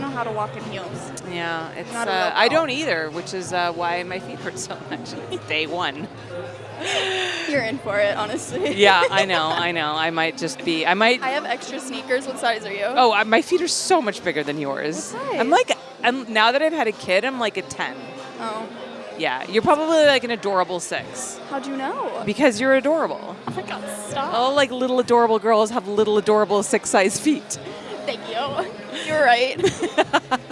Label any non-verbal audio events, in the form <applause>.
don't know how to walk in heels. Yeah, it's. Not Uh, I don't either, which is uh, why my feet hurt so much. <laughs> Day one. <laughs> You're in for it, honestly. Yeah, I know, <laughs> I know. I might just be. I might. I have extra sneakers. What size are you? Oh, my feet are so much bigger than yours. What size? I'm like, I'm now that I've had a kid, I'm like a ten. Oh. Yeah, you're probably like an adorable six How do you know? because you're adorable. Oh my god, stop. All like little adorable girls have little adorable six size feet. Thank you. <laughs> You're right. <laughs>